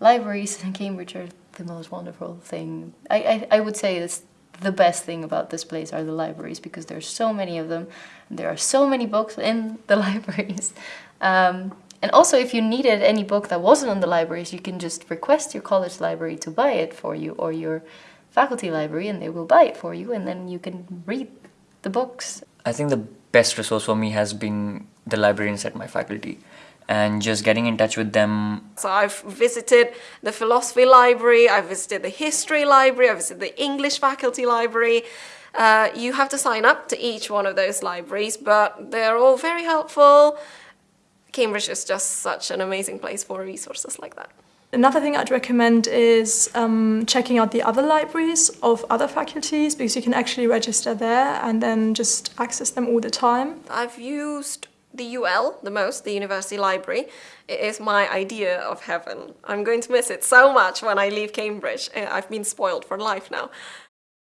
libraries in Cambridge are the most wonderful thing. I, I, I would say it's the best thing about this place are the libraries because there's so many of them. And there are so many books in the libraries. Um, and also if you needed any book that wasn't in the libraries, you can just request your college library to buy it for you or your faculty library and they will buy it for you and then you can read the books. I think the best resource for me has been the librarians at my faculty and just getting in touch with them. So I've visited the philosophy library, I've visited the history library, I've visited the English faculty library. Uh, you have to sign up to each one of those libraries, but they're all very helpful. Cambridge is just such an amazing place for resources like that. Another thing I'd recommend is um, checking out the other libraries of other faculties because you can actually register there and then just access them all the time. I've used the UL the most, the University Library. It is my idea of heaven. I'm going to miss it so much when I leave Cambridge. Uh, I've been spoiled for life now.